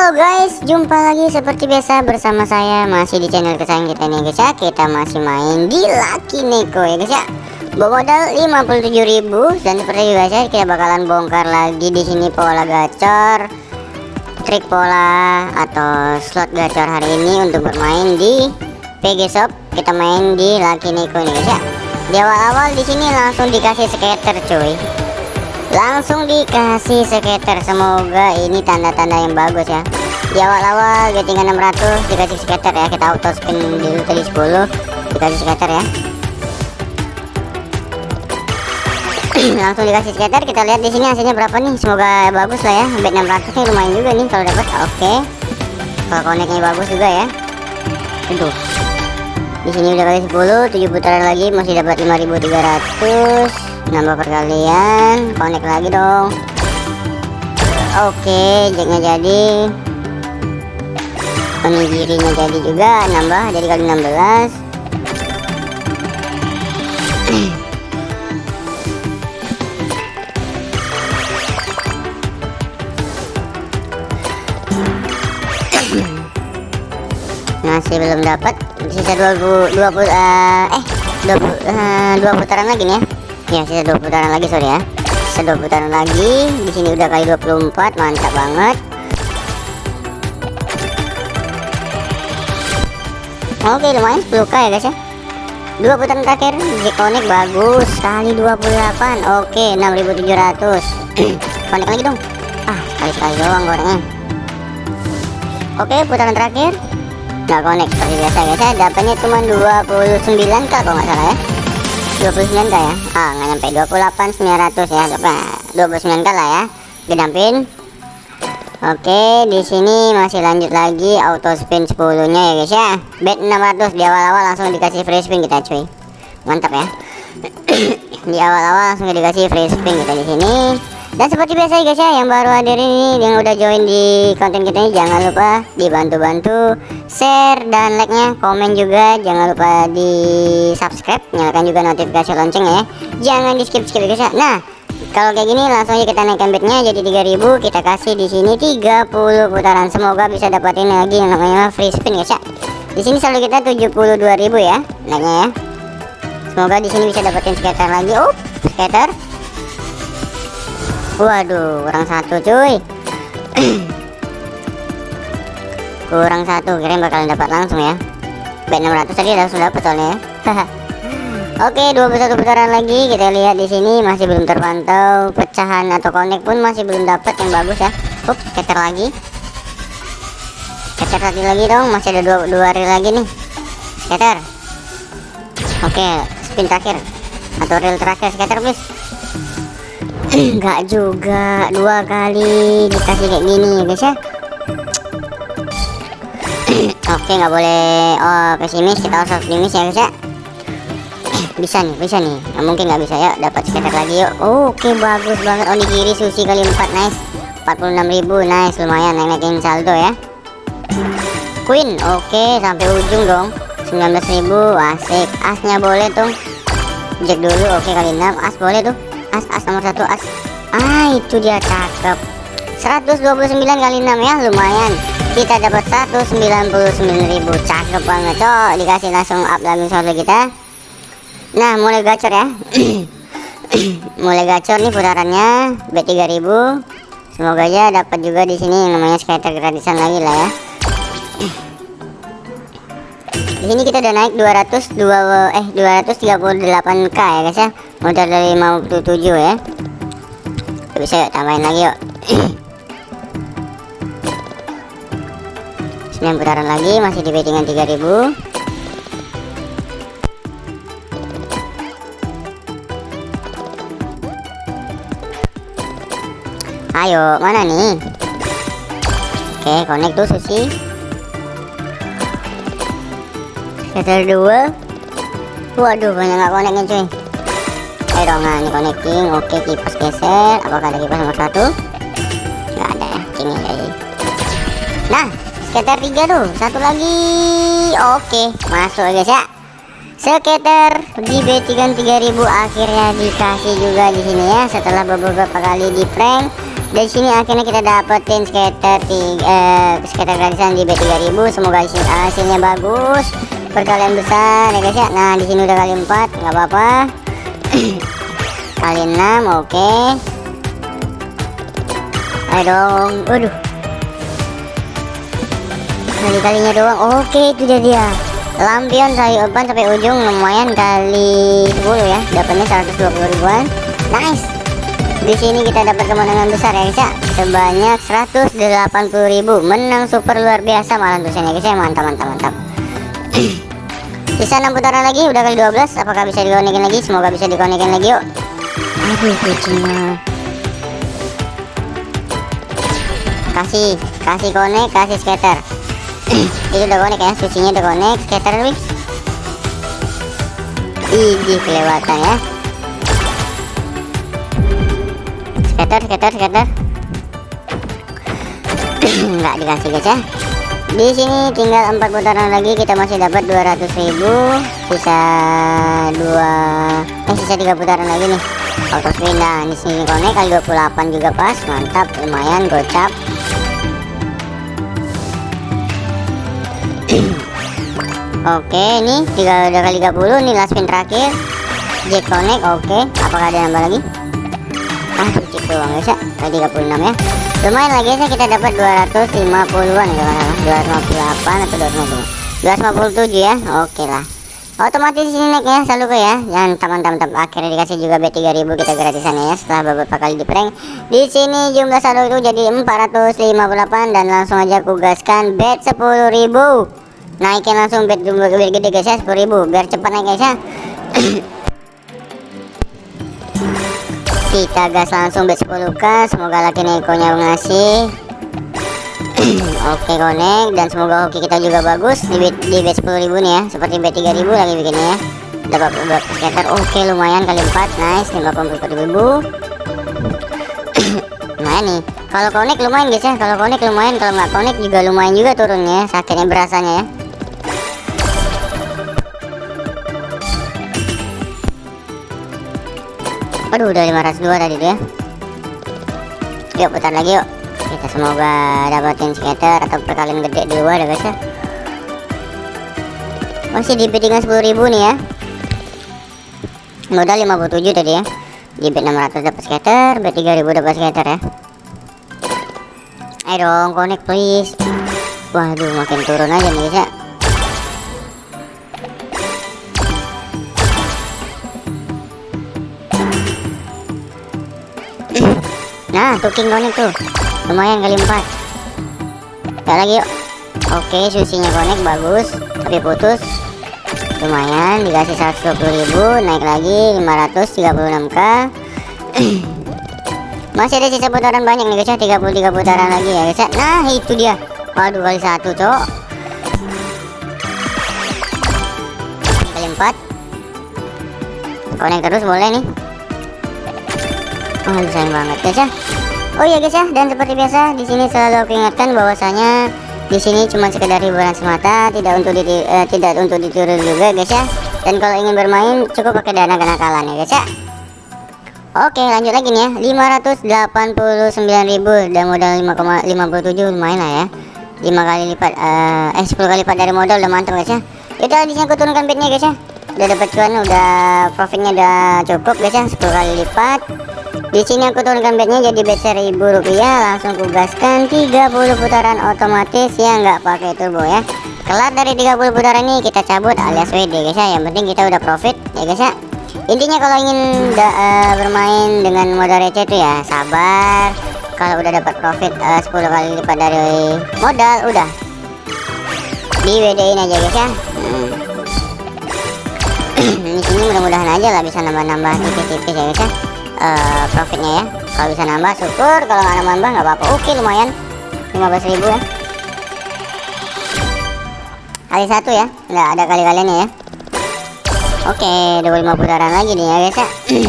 Halo guys, jumpa lagi seperti biasa bersama saya masih di channel kesayangan kita nih guys ya. Kita masih main di Lucky Neko ya guys ya. Bawa modal 57.000 dan seperti biasa kita bakalan bongkar lagi di sini pola gacor, trik pola atau slot gacor hari ini untuk bermain di PG Shop. Kita main di Lucky Neko nih guys ya. Di awal-awal di sini langsung dikasih skater cuy langsung dikasih skater semoga ini tanda-tanda yang bagus ya. Di awal-awal getting 600 dikasih skater ya. Kita auto spin dulu tadi 10 dikasih skater ya. Langsung dikasih skater kita lihat di sini hasilnya berapa nih. Semoga bagus lah ya. Bet 600 nya lumayan juga nih kalau dapat. Oke. Okay. kalau koneknya bagus juga ya. Itu di sini udah kali 10 7 putaran lagi masih dapat 5300 nambah perkalian connect lagi dong. Oke jacknya jadi. Onigirinya jadi juga nambah jadi kali 16 masih belum dapat sisa 20 20 uh, eh 20 uh, dua putaran lagi nih ya ya sisa dua putaran lagi sorry ya. Sisa dua putaran lagi. Di sini udah kali 24 mantap banget. Oke lumayan 10k ya guys ya. Dua putaran terakhir connect bagus kali 28 oke 6700 connect lagi dong. Ah sekali-sekali doang gorengnya. Oke putaran terakhir. Nggak connect seperti biasa guys ya. Dapatnya cuma 29 k kalau nggak salah ya 29 k ya? Ah nggak nyampe 28 900 ya nah, 29 k lah ya gedampin Oke di sini masih lanjut lagi auto spin 10 nya ya guys ya. Bet 600 di awal-awal langsung dikasih free spin kita cuy. Mantap ya. Di awal-awal langsung dikasih free spin kita di sini dan seperti biasa guys ya yang baru hadir ini yang udah join di konten kita ini jangan lupa dibantu-bantu share dan like nya komen juga. Jangan lupa di subscribe nyalakan juga notifikasi lonceng ya. Jangan di skip skip guys ya. Nah kalau kayak gini langsung aja kita naikkan bednya jadi 3000 kita kasih di sini 30 putaran. Semoga bisa dapatin lagi yang namanya free spin guys ya. Di sini selalu kita 72.000 ya naiknya ya. Semoga di sini bisa dapetin skater lagi. Oh skater waduh kurang satu cuy. Kurang satu kira bakalan dapat langsung ya. Bet 600 tadi langsung dapat soalnya ya. Oke 21 putaran lagi kita lihat di sini masih belum terpantau. Pecahan atau connect pun masih belum dapat yang bagus ya. Up keter lagi. Keter lagi lagi dong masih ada dua, dua reel lagi nih. Keter. Oke spin terakhir. Atau reel terakhir scatter please enggak juga. Dua kali dikasih kayak gini ya guys ya. Oke nggak boleh. Oh pesimis. Kita harus optimis ya guys ya. Bisa nih bisa nih. Nah, mungkin nggak bisa. Ya dapat skater lagi yuk. Oke bagus banget. Onigiri sushi kali 4 nice. 46.000 nice. Lumayan naikin saldo ya. Queen oke sampai ujung dong. 19.000 asik. Asnya boleh tuh jack dulu oke kali 6 as boleh tuh as as nomor satu as. Ah itu dia cakep. 129 kali 6 ya lumayan. Kita dapat 199.000 cakep banget cok. Dikasih langsung up lagi saldo kita. Nah mulai gacor ya. Mulai gacor nih putarannya bet 3000 semoga aja dapat juga di sini yang namanya skater gratisan lagi lah ya. Di sini kita udah naik 200 2 eh 238k ya guys ya modal dari 57 ya bisa yuk tambahin lagi yuk. 9 putaran lagi masih di bettingan 3000 ayo mana nih? Oke connect tuh sushi Scatter dua. Waduh banyak nggak connectnya cuy nah ini connecting oke kipas geser. Apakah ada kipas nomor satu? Nggak ada ya sini jadi nah scatter tiga tuh satu lagi. Oke masuk guys ya skater di B3 3000 akhirnya dikasih juga di sini ya setelah beberapa kali di prank. Dari sini akhirnya kita dapetin skater tiga eh, skater gratisan di B3000 semoga hasil, hasilnya bagus. Perkalian besar ya guys ya. Nah di sini udah kali 4 nggak apa-apa kali 6 oke. Okay. ayo dong. Waduh. Kali-kalinya doang. Oke okay, itu dia dia. Lampion saya open sampai ujung. Lumayan kali 10 ya. Dapatnya 120 ribuan. Nice. Di sini kita dapat kemenangan besar ya guys ya. Sebanyak 180.000 menang super luar biasa malah tulisannya guys ya. Mantap mantap mantap sisa 6 putaran lagi udah kali 12 apakah bisa dikonekin lagi? Semoga bisa dikonekin lagi yuk. Aduh kucingnya kasih kasih konek kasih skater. Itu udah konek ya susinya udah konek skater lebih Ih, kelewatan ya. Skater skater skater. Nggak dikasih guys ya di sini tinggal empat putaran lagi kita masih dapat 200.000 sisa dua eh sisa tiga putaran lagi nih. Auto spin nah di sini konek kali 28 juga pas mantap lumayan gocap. Oke ini tiga udah kali 30 nih last spin terakhir. Jet connect oke apakah ada nambah lagi? Ah cuci doang guys ya tadi 36 ya lumayan lagi ya kita dapat 250-an ya 258 atau 250 257 ya? Oke lah. Otomatis ini naik ya selalu ya. Dan teman-teman akhirnya dikasih juga B3000 kita gratisan ya setelah beberapa kali di prank. Di sini jumlah saldo itu jadi 458 dan langsung aja aku gaskan bet 10.000 naikin langsung bet gede guys ya 10.000 biar cepat naik guys ya kita gas langsung bet 10k semoga laki nekonya ngasih oke connect dan semoga hoki kita juga bagus. Di bet, di bet 10.000 nih ya. Seperti bet 3000 lagi bikinnya ya. Dapat beberapa skater oke lumayan kali 4 nice 54.000 nah nih kalau connect lumayan guys ya. Kalau connect lumayan kalau nggak connect juga lumayan juga turunnya sakitnya berasanya ya Aduh udah 502 tadi tuh ya Yuk putar lagi yuk. Kita semoga dapatin skater atau perkalian gede di luar ya guys ya. Masih di bid dengan 10.000 nih ya. Modal 57 tadi ya. Di bid 600 dapat skater Bid 3000 dapat skater ya. Ayo dong connect please. Waduh makin turun aja nih guys ya nah tuh king connect tuh. Lumayan kali empat. Ya lagi yuk. Oke susinya connect bagus. Tapi putus. Lumayan dikasih 120.000 naik lagi 536k masih ada sisa putaran banyak nih guys ya. 33 putaran lagi ya guys ya. Nah itu dia. Waduh kali satu cok. Kali empat. Connect terus boleh nih oh sayang banget guys ya oh iya guys ya. Dan seperti biasa di sini selalu aku ingatkan bahwasanya di sini cuma sekedar hiburan semata tidak untuk di, uh, tidak untuk ditiru juga guys ya. Dan kalau ingin bermain cukup pakai dana kenakalan ya guys ya. Oke lanjut lagi nih ya. 589.000 dan modal 5,57 lumayan lah ya. 5 kali lipat uh, eh 10 kali lipat dari modal udah mantap guys ya. Yaudah di sini aku turunkan bednya guys ya. Udah dapat cuan udah profitnya udah cukup guys ya. 10 kali lipat di sini aku turunkan bednya jadi bet seribu rupiah langsung kugaskan 30 putaran otomatis. Ya nggak pakai turbo ya. Kelar dari 30 putaran ini kita cabut alias WD guys ya. Yang penting kita udah profit ya guys ya. Intinya kalau ingin uh, bermain dengan modal receh itu ya sabar. Kalau udah dapat profit uh, 10 kali lipat dari modal udah. Di WD ini aja guys ya. Hmm. di sini mudah-mudahan aja lah bisa nambah-nambah tipis-tipis ya guys ya uh, profitnya ya. Kalau bisa nambah syukur. Kalau nggak nambah nggak apa-apa. Oke lumayan. 15.000 ya. Kali satu ya. Nggak ada kali-kaliannya ya. Oke 25 putaran lagi nih ya guys ya.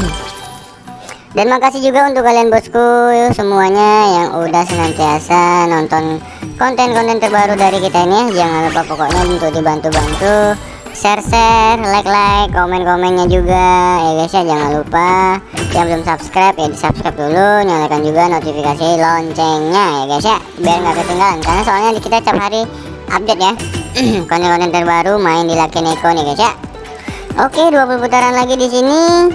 Dan makasih juga untuk kalian bosku semuanya yang udah senantiasa nonton konten-konten terbaru dari kita ini ya. Jangan lupa pokoknya untuk dibantu-bantu share-share, like-like, komen-komennya juga. Ya guys ya jangan lupa. Yang belum subscribe ya di subscribe dulu. Nyalakan juga notifikasi loncengnya ya guys ya. Biar nggak ketinggalan. Karena soalnya kita tiap hari update ya. Konten-konten terbaru main di Lucky Neko nih guys ya. Oke 20 putaran lagi di sini.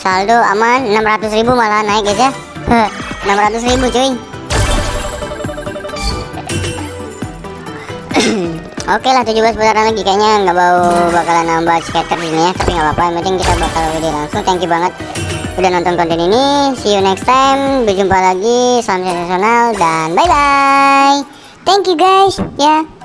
Saldo aman. 600.000 malah naik guys ya. 600.000 cuy Oke lah 17 putaran lagi. Kayaknya nggak bau bakalan nambah skater ini ya tapi nggak apa-apa. Yang penting kita bakal video langsung. Thank you banget udah nonton konten ini. See you next time. Berjumpa lagi salam sensasional dan bye bye thank you guys. Ya. yeah.